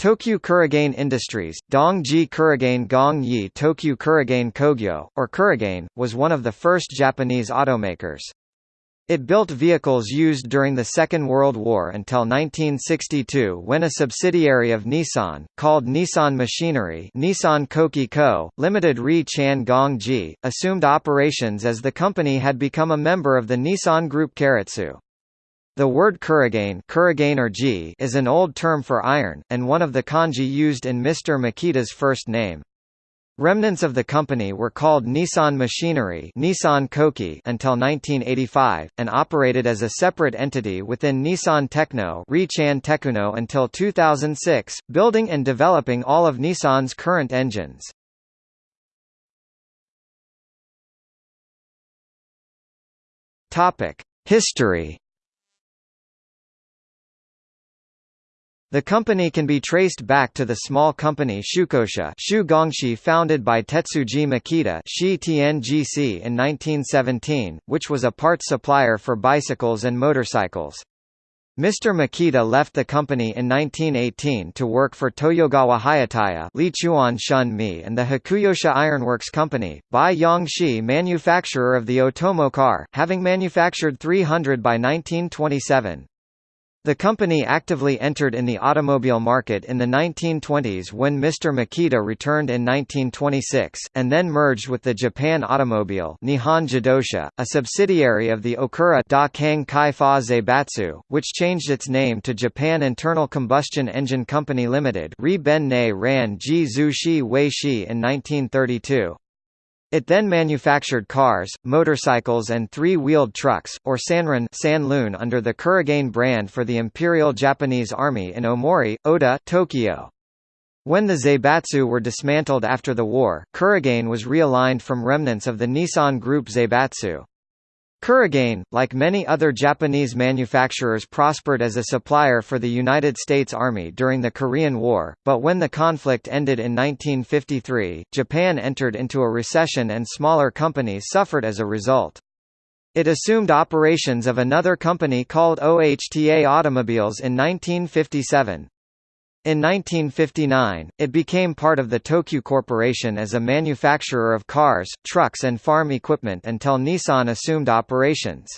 Tokyu Kurigane Industries, Dongji Kurigane Gong Yi Tokyu Kurigane Kogyo, or Kurigane, was one of the first Japanese automakers. It built vehicles used during the Second World War until 1962 when a subsidiary of Nissan, called Nissan Machinery Nissan Koki Co., Limited Ri Chan Gong Ji, assumed operations as the company had become a member of the Nissan Group Keiretsu. The word kurigane, or is an old term for iron, and one of the kanji used in Mr. Makita's first name. Remnants of the company were called Nissan Machinery Nissan Koki until 1985, and operated as a separate entity within Nissan Techno until 2006, building and developing all of Nissan's current engines. History The company can be traced back to the small company Shukosha Shu Gongshi founded by Tetsuji Makita in 1917, which was a parts supplier for bicycles and motorcycles. Mr. Makita left the company in 1918 to work for Toyogawa Hayataya Lichuan Shun Mi and the Hakuyosha Ironworks Company, Bai Yongshi manufacturer of the Otomo car, having manufactured 300 by 1927. The company actively entered in the automobile market in the 1920s when Mr. Makita returned in 1926, and then merged with the Japan Automobile Nihon Jidosha, a subsidiary of the Okura Dakang Kaifa Zaibatsu, which changed its name to Japan Internal Combustion Engine Company Limited Ri Ne Ran Ji Zhu Shi Wei Shi in 1932. It then manufactured cars, motorcycles and three-wheeled trucks, or sanron Sanlun under the Kurigane brand for the Imperial Japanese Army in Omori, Ota, Tokyo. When the Zaibatsu were dismantled after the war, Kurigane was realigned from remnants of the Nissan Group Zaibatsu. Kurigane, like many other Japanese manufacturers prospered as a supplier for the United States Army during the Korean War, but when the conflict ended in 1953, Japan entered into a recession and smaller companies suffered as a result. It assumed operations of another company called OHTA Automobiles in 1957. In 1959, it became part of the Tokyu Corporation as a manufacturer of cars, trucks and farm equipment until Nissan assumed operations.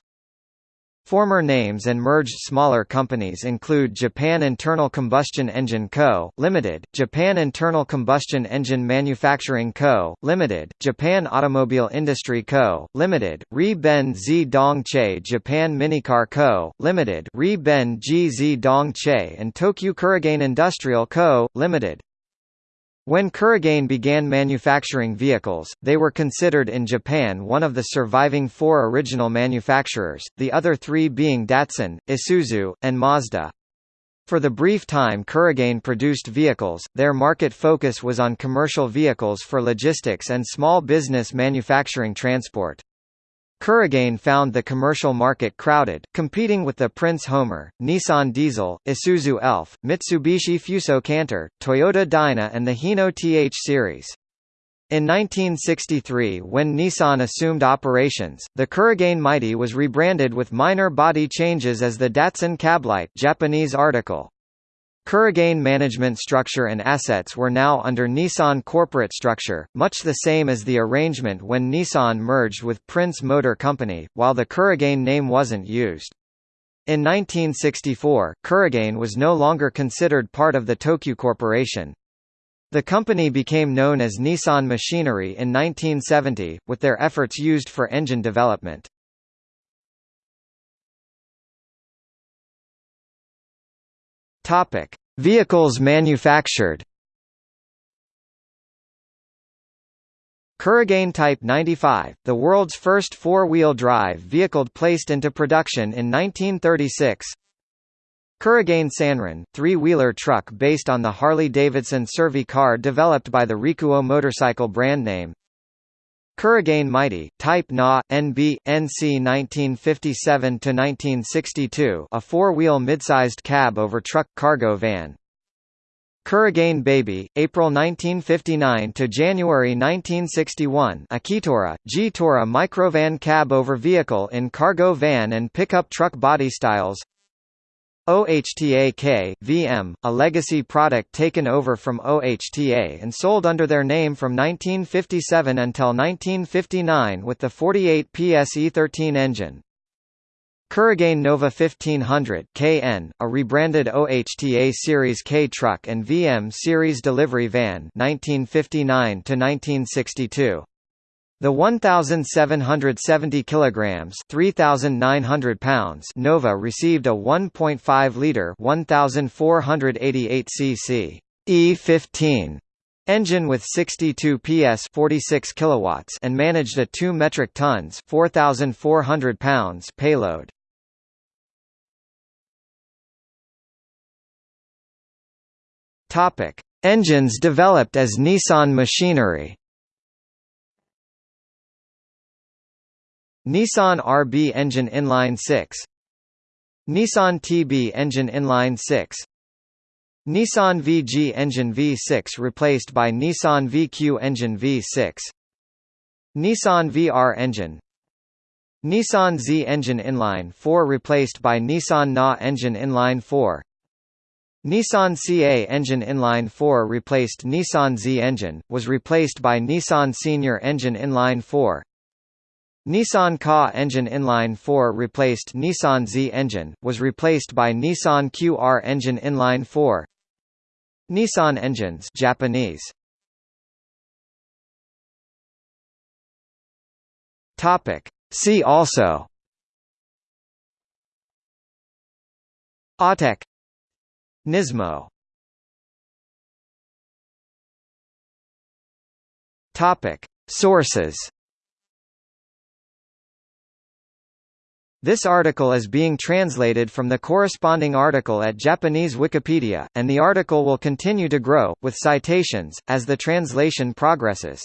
Former names and merged smaller companies include Japan Internal Combustion Engine Co., Limited, Japan Internal Combustion Engine Manufacturing Co., Limited, Japan Automobile Industry Co., Limited, Ri Ben Zi Dong Che Japan Minicar Co., Limited, Ri Ben Ji Zi Dong Che and Tokyo Kurigane Industrial Co., Limited. When Kurigane began manufacturing vehicles, they were considered in Japan one of the surviving four original manufacturers, the other three being Datsun, Isuzu, and Mazda. For the brief time Kurigane produced vehicles, their market focus was on commercial vehicles for logistics and small business manufacturing transport. Kurigane found the commercial market crowded, competing with the Prince Homer, Nissan Diesel, Isuzu Elf, Mitsubishi Fuso Canter, Toyota Dyna and the Hino TH series. In 1963 when Nissan assumed operations, the Kurigane Mighty was rebranded with minor body changes as the Datsun Cablite Japanese article. Kurigane management structure and assets were now under Nissan corporate structure, much the same as the arrangement when Nissan merged with Prince Motor Company, while the Kurigane name wasn't used. In 1964, Kurigane was no longer considered part of the Tokyu Corporation. The company became known as Nissan Machinery in 1970, with their efforts used for engine development. Topic: Vehicles manufactured. Kurigane Type 95, the world's first four-wheel drive vehicle placed into production in 1936. Kurigane Sanron, three-wheeler truck based on the Harley-Davidson Servi-Car developed by the Rikuo motorcycle brand name. Kurigane Mighty, Type Na, NB, NC 1957–1962 a four-wheel mid-sized cab-over-truck cargo van. Kurigane Baby, April 1959 to January 1961. Akitora, G-Tora microvan cab over vehicle in cargo van and pickup truck body styles. OHTA-K, VM, a legacy product taken over from OHTA and sold under their name from 1957 until 1959 with the 48 PS E13 engine. Kurigane Nova 1500 KN, a rebranded OHTA Series K truck and VM Series delivery van 1959 to 1962. The 1770 kilograms, 3900 pounds Nova received a 1.5 liter 1488 cc E15 engine with 62 PS 46 kilowatts and managed a 2 metric tons 4400 pounds payload. Topic: Engines developed as Nissan machinery. Nissan RB engine inline 6 Nissan TB engine inline 6 Nissan VG engine V6 replaced by Nissan VQ engine V6 Nissan VR engine. Nissan Z engine inline 4 replaced by Nissan NA engine inline 4 Nissan CA engine inline 4 replaced Nissan Z engine, was replaced by Nissan Senior engine inline 4 Nissan Ka engine inline 4 replaced Nissan Z engine, was replaced by Nissan QR engine inline 4 Nissan engines Japanese. Topic. See also. Autech Nismo. Topic. Sources This article is being translated from the corresponding article at Japanese Wikipedia, and the article will continue to grow, with citations, as the translation progresses.